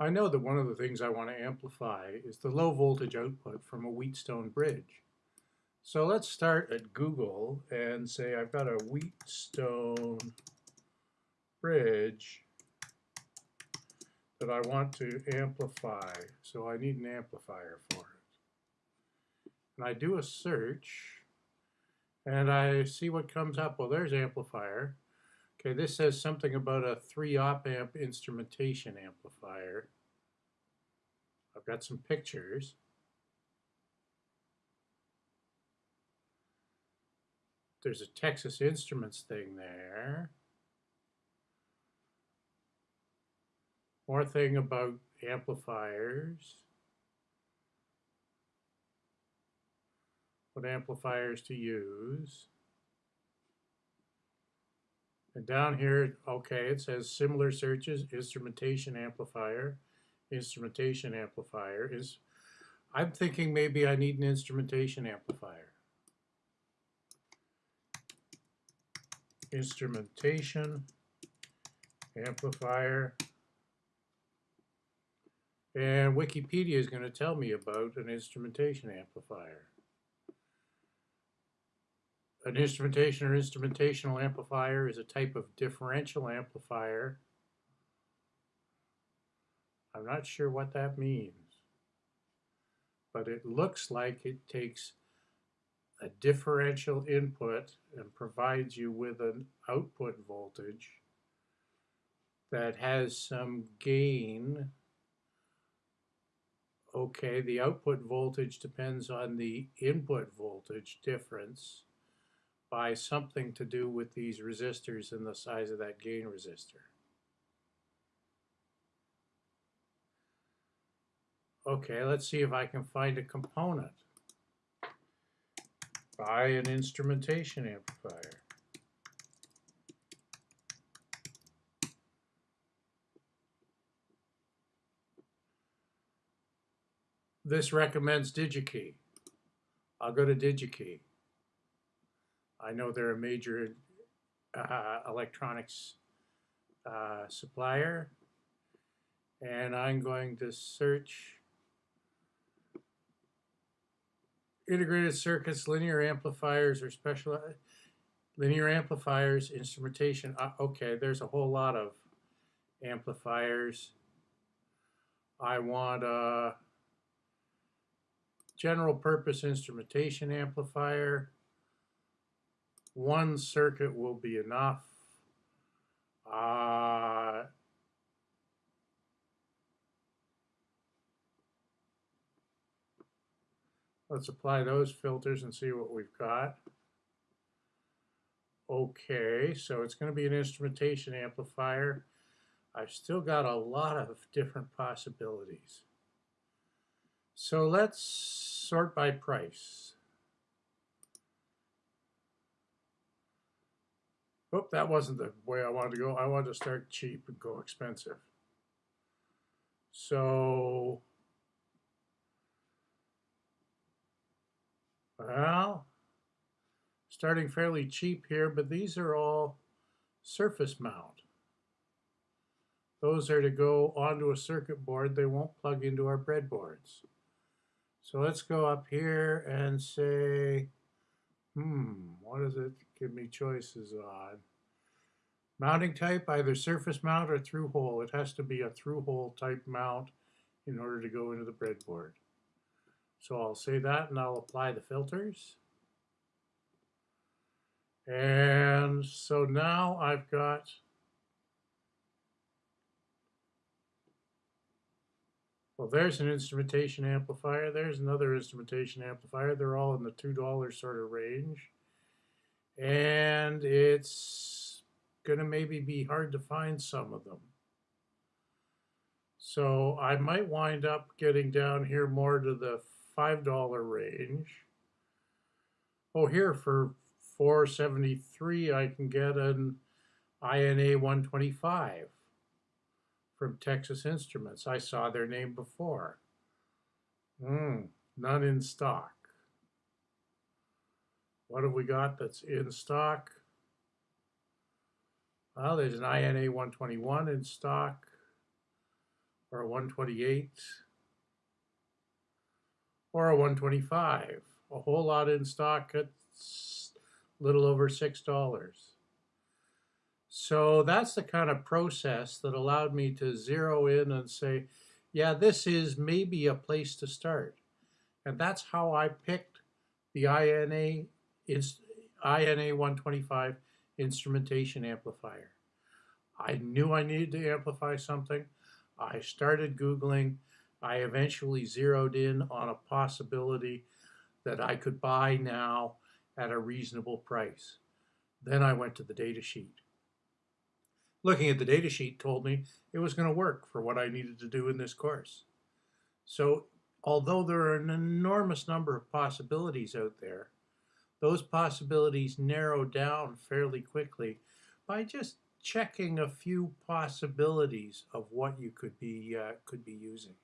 I know that one of the things I want to amplify is the low voltage output from a Wheatstone bridge. So let's start at Google and say I've got a Wheatstone bridge that I want to amplify. So I need an amplifier for it. And I do a search and I see what comes up. Well, there's amplifier. Okay, this says something about a 3 op amp instrumentation amplifier. I've got some pictures. There's a Texas Instruments thing there. More thing about amplifiers. What amplifiers to use. And down here, okay, it says similar searches, instrumentation amplifier, instrumentation amplifier is, I'm thinking maybe I need an instrumentation amplifier. Instrumentation amplifier. And Wikipedia is going to tell me about an instrumentation amplifier an instrumentation or instrumentational amplifier is a type of differential amplifier. I'm not sure what that means, but it looks like it takes a differential input and provides you with an output voltage that has some gain. Okay, the output voltage depends on the input voltage difference by something to do with these resistors and the size of that gain resistor. Okay, let's see if I can find a component. Buy an instrumentation amplifier. This recommends DigiKey. I'll go to DigiKey. I know they're a major uh, electronics uh, supplier. And I'm going to search integrated circuits, linear amplifiers, or special linear amplifiers, instrumentation. Uh, okay, there's a whole lot of amplifiers. I want a general purpose instrumentation amplifier one circuit will be enough. Uh, let's apply those filters and see what we've got. Okay, so it's going to be an instrumentation amplifier. I've still got a lot of different possibilities. So let's sort by price. Oh, that wasn't the way I wanted to go. I wanted to start cheap and go expensive. So, well, starting fairly cheap here, but these are all surface mount. Those are to go onto a circuit board. They won't plug into our breadboards. So let's go up here and say, hmm, what does it give me choices on? Mounting type, either surface mount or through hole. It has to be a through hole type mount in order to go into the breadboard. So I'll say that and I'll apply the filters. And so now I've got Well, there's an instrumentation amplifier. There's another instrumentation amplifier. They're all in the $2 sort of range. And it's going to maybe be hard to find some of them. So I might wind up getting down here more to the $5 range. Oh, here for 473 I can get an INA 125 from Texas Instruments. I saw their name before. Hmm, none in stock. What have we got that's in stock? Well, there's an INA 121 in stock, or a 128 or a 125. A whole lot in stock at s- little over $6. So that's the kind of process that allowed me to zero in and say, yeah, this is maybe a place to start. And that's how I picked the INA, INA 125 instrumentation amplifier. I knew I needed to amplify something. I started Googling. I eventually zeroed in on a possibility that I could buy now at a reasonable price. Then I went to the data sheet. Looking at the data sheet told me it was going to work for what I needed to do in this course. So, although there are an enormous number of possibilities out there, those possibilities narrow down fairly quickly by just checking a few possibilities of what you could be uh, could be using.